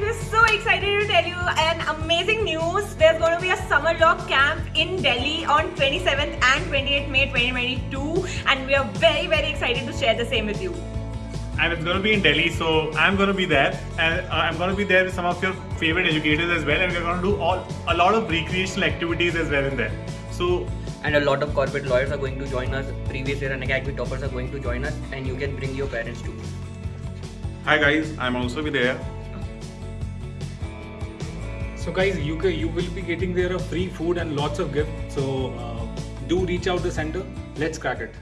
we're so excited to tell you an amazing news. There's going to be a summer log camp in Delhi on 27th and 28th May 2022, and we are very, very excited to share the same with you. and it's going to be in Delhi. So I'm going to be there, and uh, I'm going to be there with some of your favorite educators as well, and we're going to do all a lot of recreational activities as well in there. So and a lot of corporate lawyers are going to join us. Previous year and academy toppers are going to join us, and you can bring your parents too. Hi guys, I'm also be there. So guys, you ca- you will be getting there a free food and lots of gifts. So uh, do reach out the center. Let's crack it.